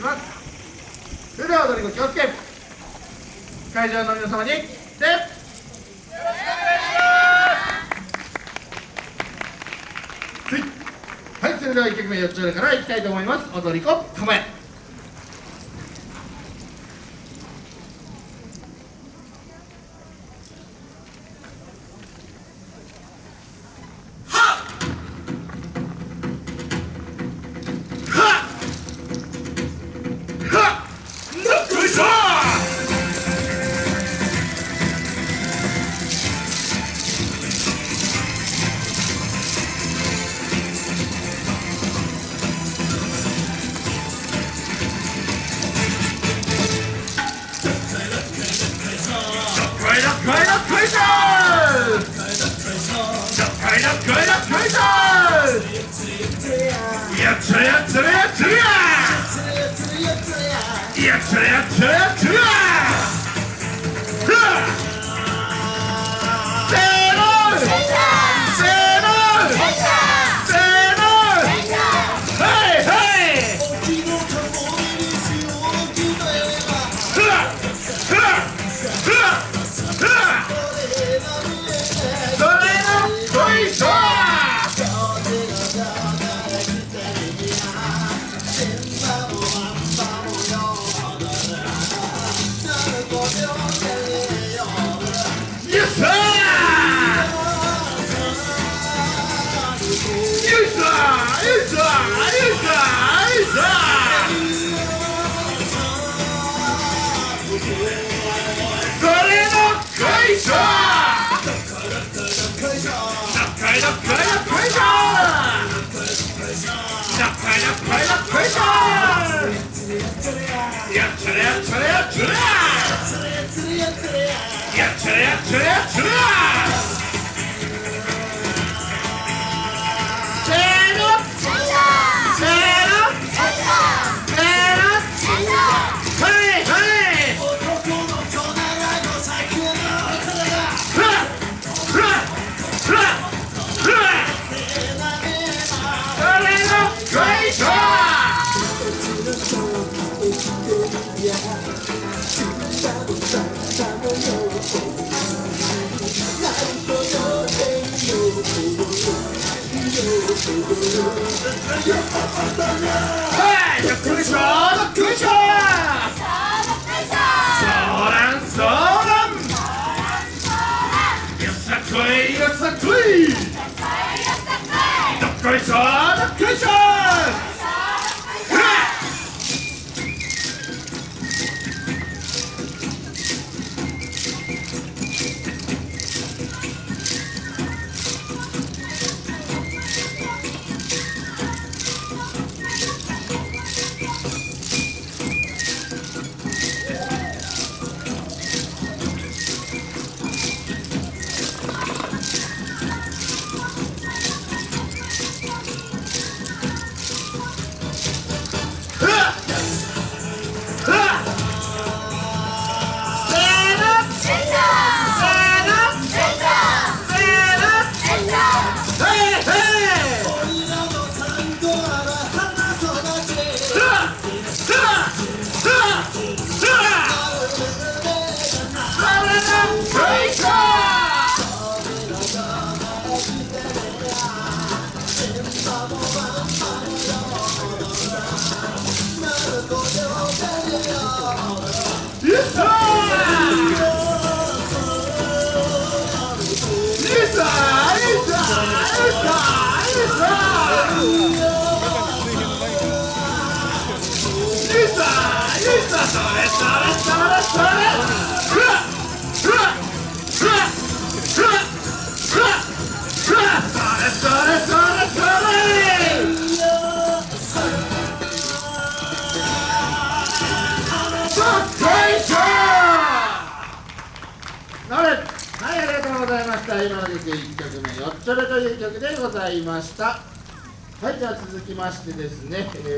します。それでは踊り子気をつけ。会場の皆様にでよろしくお願いします。はいそれでは1曲目4つ目からいきたいと思います。踊り子構え。やっちゃれやっちゃれやっちゃれややっちゃれやっちゃれやっちゃれやせーのせーのやっちゃれやっちゃれやっちゃれやっちゃれやっちゃれやっちゃれはいどっこいしょどっこいしょそはい、ありがとうございました。今の曲1曲目、よっちょれという曲でございました。はい、じゃあ続きましてですね、えー